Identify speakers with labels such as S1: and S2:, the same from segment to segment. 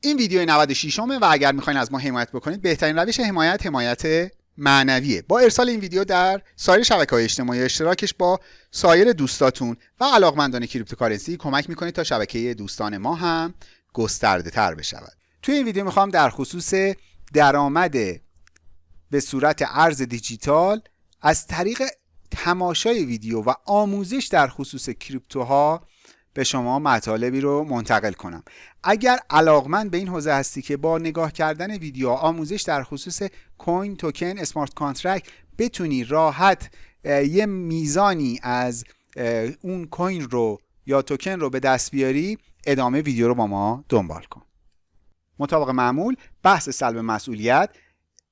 S1: این ویدیو 96 امه و اگر می‌خواین از ما حمایت بکنید بهترین روش حمایت حمایت معنویه. با ارسال این ویدیو در سایر شبکه های اجتماعی اشتراکش با سایر دوستاتون و علاقمندان cryptocurrency کمک می‌کنید تا شبکه دوستان ما هم گسترده تر بشود. توی این ویدیو می‌خوام در خصوص درآمد به صورت ارز دیجیتال از طریق تماشای ویدیو و آموزش در خصوص crypto ها به شما مطالبی رو منتقل کنم. اگر علاقمند به این حوزه هستی که با نگاه کردن ویدیو آموزش در خصوص coin token smart contract بتونی راحت یه میزانی از اون coin رو یا توکن رو به دست بیاری ادامه ویدیو رو با ما دنبال کن. مطابق معمول بحث سلب مسئولیت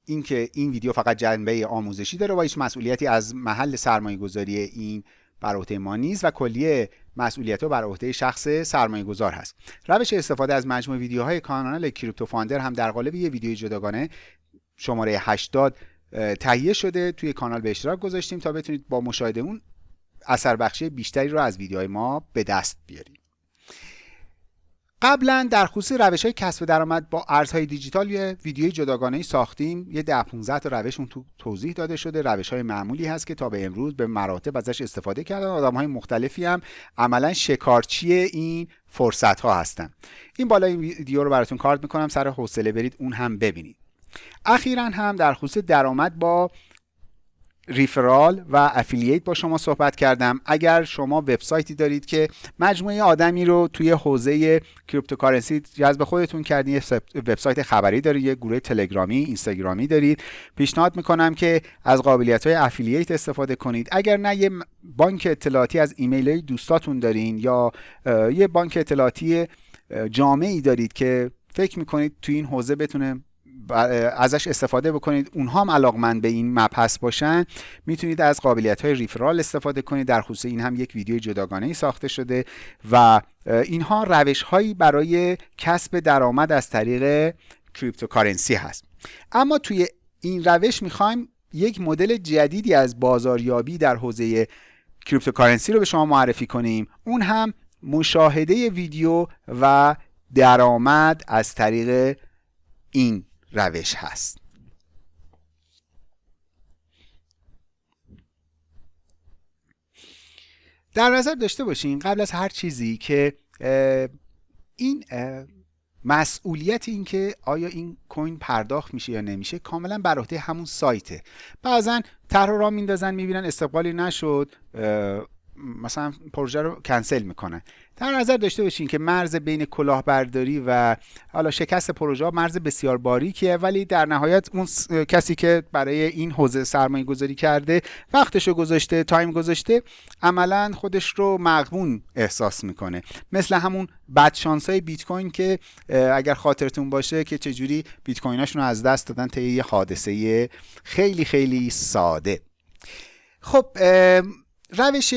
S1: اینکه این ویدیو فقط جنبه آموزشی داره و هیچ مسئولیتی از محل سرمایه گذاری این بر عهده ما نیست و کلیه مسئولیت بر عهده شخص سرمایه گذار هست. روش استفاده از مجموع ویدیوهای کانال کریپتو فاندر هم در قالب یه ویدیوی جداگانه شماره 80 تهیه شده. توی کانال به اشتراک گذاشتیم تا بتونید با مشاهده اون اثر بخشی بیشتری رو از ویدیوهای ما به دست بیارید. قبلا در خصوص روش های کسب درآمد با ارزهای دیجیتال یه ویدیوی جداگانه ساختیم. یه ده 15 تا روش اون تو توضیح داده شده. روش های معمولی هست که تا به امروز به مراتب ازش استفاده کردن. آدم های مختلفی هم عملا شکارچی این فرصت ها هستن. این بالا این ویدیو رو براتون کارت می‌کنم. سر حوصله برید اون هم ببینید. اخیرا هم در خصوص درآمد با referral و affiliate با شما صحبت کردم. اگر شما وبسایتی دارید که مجموعه آدمی رو توی حوزه cryptocurrency جذب خودتون کردین یه وبسایت خبری دارید یه گروه تلگرامی اینستاگرامی دارید پیشنهاد می‌کنم که از قابلیت های affiliate استفاده کنید. اگر نه یه بانک اطلاعاتی از ایمیل های دوستاتون دارین یا یه بانک اطلاعاتی جامعی دارید که فکر می‌کنید توی این حوزه بتونه ازش استفاده بکنید. اونها هم علاقمند به این مبحث باشن. می‌تونید از قابلیت های referral استفاده کنید. در خصوص این هم یک ویدیو جداگانه ای ساخته شده و اینها روش هایی برای کسب درآمد از طریق cryptocurrency هست. اما توی این روش می‌خوایم یک مدل جدیدی از بازاریابی در حوزه کریپتوکارنسی رو به شما معرفی کنیم. اون هم مشاهده ویدیو و درآمد از طریق این روش هست. در نظر داشته باشین قبل از هر چیزی که این مسئولیت این که آیا این کوین پرداخت میشه یا نمیشه کاملا بر عهده همون سایته. بعضا طرح را میندازن می‌بینن استقبالی نشد مثلا پروژه رو کنسل می‌کنن در نظر داشته باشین که مرز بین کلاهبرداری و حالا شکست پروژه مرز بسیار باریکیه ولی در نهایت اون کسی که برای این حوزه سرمایه گذاری کرده وقتش رو گذاشته تایم گذاشته عملا خودش رو مغبون احساس می‌کنه. مثل همون بدشانس های بیت کوین که اگر خاطرتون باشه که چجوری بیت کویناشون رو از دست دادن طی یه حادثه خیلی خیلی ساده. خب روش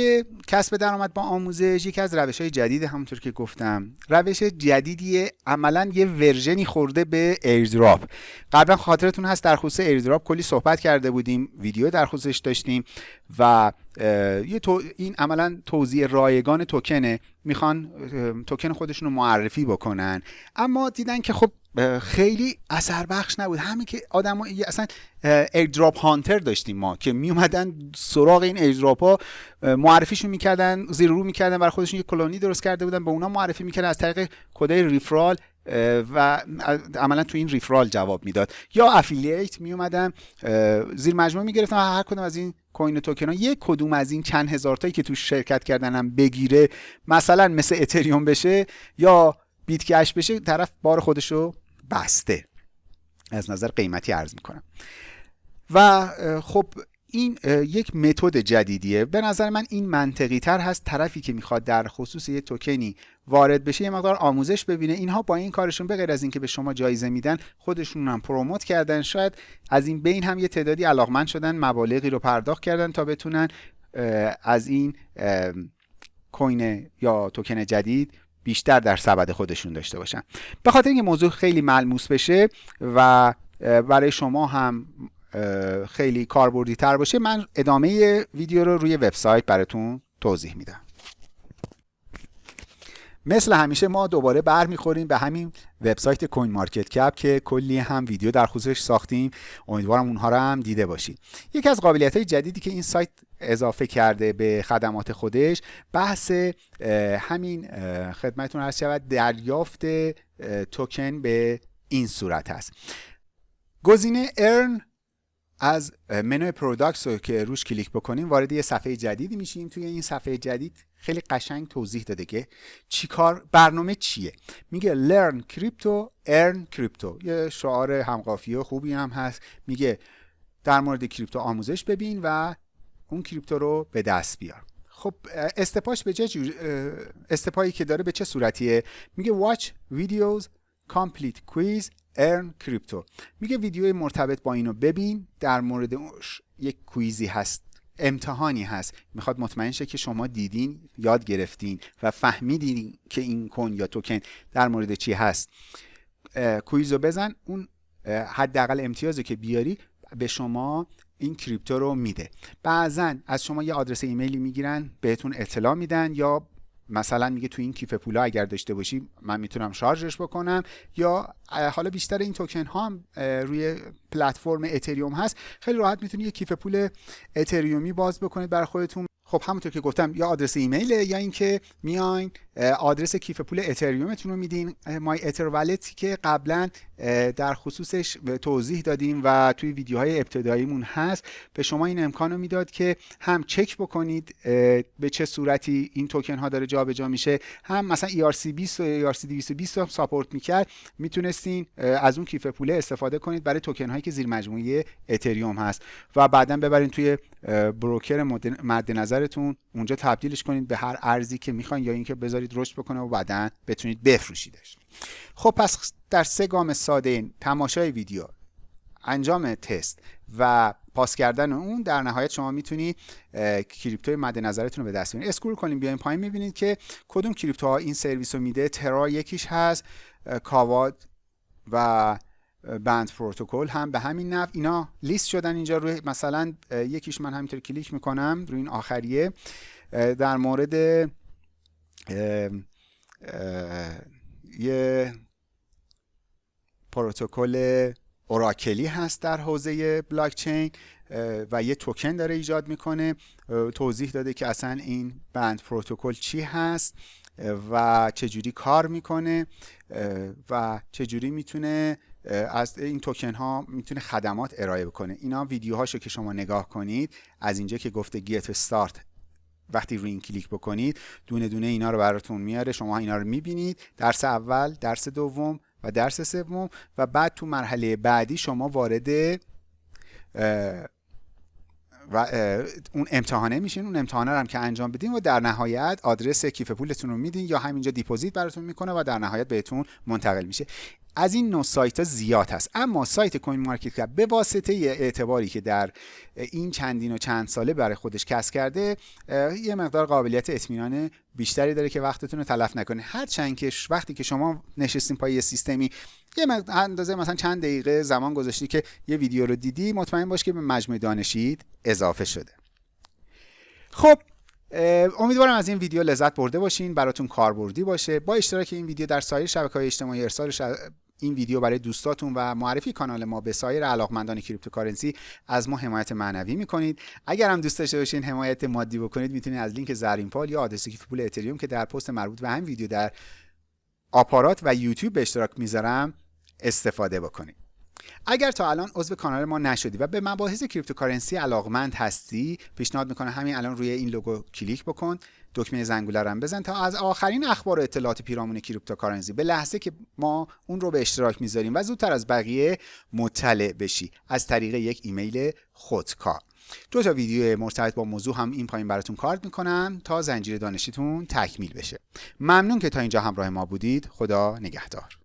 S1: کسب درآمد با آموزش یکی از روش های جدید همونطور که گفتم. روش جدیدیه عملا یه version ی خورده به airdrop. قبلا خاطرتون هست در خصوص airdrop کلی صحبت کرده بودیم ویدیو در خصوصش داشتیم و یه تو این عملا توزیع رایگان توکنه. می‌خوان توکن خودشون رو معرفی بکنن. اما دیدن که خب خیلی اثر بخش نبود. همین که آدم اصلا airdrop hunter داشتیم ما که می اومدن سراغ این airdrop ها معرفیشون می‌کردن زیر رو می‌کردن برای خودشون یه کلونی درست کرده بودن به اونا معرفی می‌کردن از طریق کدای referral و عملا تو این referral جواب می‌داد. یا affiliate می اومدن زیر مجموعه می‌گرفتن هر کدوم از این کوین توکن ها یک کدوم از این چند هزار تایی که تو شرکت کردنم بگیره مثلا مثل اتریوم بشه یا بیت کش بشه طرف بار خودشو بسته. از نظر قیمتی عرض می‌کنم. و خب این یک متد جدیدیه. به نظر من این منطقی تر هست طرفی که می‌خواد در خصوص یه توکنی وارد بشه یه مقدار آموزش ببینه. اینها با این کارشون به غیر از اینکه به شما جایزه میدن خودشون هم پروموت کردن. شاید از این بین هم یه تعدادی علاقمند شدن مبالغی رو پرداخت کردن تا بتونن از این کوین یا توکن جدید بیشتر در سبد خودشون داشته باشن. به خاطر اینکه موضوع خیلی ملموس بشه و برای شما هم خیلی کاربردی تر باشه من ادامه ویدیو رو روی وبسایت براتون توضیح میدم. مثل همیشه ما دوباره برمیخوریم به همین وبسایت CoinMarketCap که کلی هم ویدیو در خصوصش ساختیم. امیدوارم اونها رو هم دیده باشید. یکی از قابلیت های جدیدی که این سایت اضافه کرده به خدمات خودش بحث همین خدمتتون عرض شود دریافت توکن به این صورت هست گزینه earn از منوی products رو که روش کلیک بکنیم وارد یه صفحه جدیدی میشیم. توی این صفحه جدید خیلی قشنگ توضیح داده که چیکار برنامه چیه. میگه learn crypto earn crypto. یه شعار همقافیه خوبی هم هست. میگه در مورد کریپتو آموزش ببین و اون کریپتو رو به دست بیار. خب استپاش به چه استپایی که داره به چه صورتیه؟ میگه watch videos complete quiz ارن کریپتو. میگه ویدیو مرتبط با اینو ببین در مورد یک کویزی هست امتحانی هست. می‌خواد مطمئن شه که شما دیدین یاد گرفتین و فهمیدین که این کن یا توکن در مورد چی هست. کویزو بزن اون حداقل امتیازی که بیاری به شما این کریپتو رو میده. بعضا از شما یه آدرس ایمیلی می‌گیرن بهتون اطلاع میدن یا مثلا میگه تو این کیف پولا اگر داشته باشی من می‌تونم شارژش بکنم یا حالا بیشتر این توکن ها هم روی پلتفرم اتریوم هست. خیلی راحت می‌تونی یه کیف پول اتریومی باز بکنید برای خودتون. خب همونطور که گفتم یا آدرس ایمیله یا اینکه میاین آدرس کیف پول اتریومتون رو میدین. مای اتر والتی که قبلا در خصوصش توضیح دادیم و توی ویدیوهای ابتداییمون هست. به شما این امکان می‌داد که هم چک بکنید به چه صورتی این توکن ها داره جابجا میشه. هم مثلا ERC20 و ERC220 رو ساپورت می‌کرد. می‌تونستین از اون کیف پوله استفاده کنید برای توکن هایی که زیر مجموعه اتریوم هست. و بعدا ببرین توی بروکر مد نظرتون. اونجا تبدیلش کنید به هر ارزی که می‌خواین یا اینکه رشد بکنه و بعدا بتونید بفروشیدش. خب پس در سه گام ساده تماشای ویدیو انجام تست و پاس کردن اون در نهایت شما می‌تونید کریپتوی مد نظرتون رو به دست بیارید. اسکرول کنیم بیاین پایین می‌بینید که کدوم crypto ها این سرویس رو میده. Terra یکیش هست Kava و Band Protocol هم به همین نحو اینا لیست شدن اینجا روی مثلا یکیش من همینطور کلیک می‌کنم روی این آخریه. در مورد یه پروتکل oracle ی هست در حوزه بلاکچین و یه توکن داره ایجاد می‌کنه. توضیح داده که اصلا این بند پروتکل چی هست و چجوری کار می‌کنه و چجوری می‌تونه از این توکن ها می‌تونه خدمات ارائه بکنه. اینا ویدیوهاشو که شما نگاه کنید از اینجا که گفته گیت استارت وقتی روی این کلیک بکنید دونه دونه اینا رو براتون میاره. شما اینا رو می‌بینید. درس اول درس دوم و درس سوم و بعد تو مرحله بعدی شما وارد و اون امتحانه میشین. اون امتحانه رو هم که انجام بدین و در نهایت آدرس کیف پولتون رو میدین یا همینجا deposit براتون می‌کنه و در نهایت بهتون منتقل میشه. از این نوع سایت ها زیاد هست. اما سایت CoinMarketCap به واسطه اعتباری که در این چندین و چند ساله برای خودش کسب کرده یه مقدار قابلیت اطمینان بیشتری داره که وقتتون رو تلف نکنه. هر چند که وقتی که شما نشستین پای یه سیستمی یه اندازه مثلا چند دقیقه زمان گذاشتی که یه ویدیو رو دیدی مطمئن باش که به مجموع دانشت اضافه شده. خب امیدوارم از این ویدیو لذت برده باشین براتون کاربردی باشه. با اشتراک این ویدیو در سایر شبکه های اجتماعی ارسال این ویدیو برای دوستاتون و معرفی کانال ما به سایر علاقمندان cryptocurrency از ما حمایت معنوی می‌کنید. اگر هم دوست داشته باشین حمایت مادی بکنید می‌تونید از لینک زرین پال یا آدرس کیف پول اتریوم که در پست مربوط به همین ویدیو در آپارات و یوتیوب به اشتراک می‌ذارم استفاده بکنید. اگر تا الان عضو کانال ما نشدی و به مباحث cryptocurrency علاقمند هستی پیشنهاد می‌کنم همین الان روی این لوگو کلیک بکن. دکمه زنگوله رو بزن تا از آخرین اخبار و اطلاعات پیرامون cryptocurrency. به لحظه که ما اون رو به اشتراک می‌ذاریم و زودتر از بقیه مطلع بشی از طریق یک ایمیل خودکار. دو تا ویدیو مرتبط با موضوع هم این پایین براتون کارت می‌کنم تا زنجیره دانشیتون تکمیل بشه. ممنون که تا اینجا همراه ما بودید. خدا نگهدار.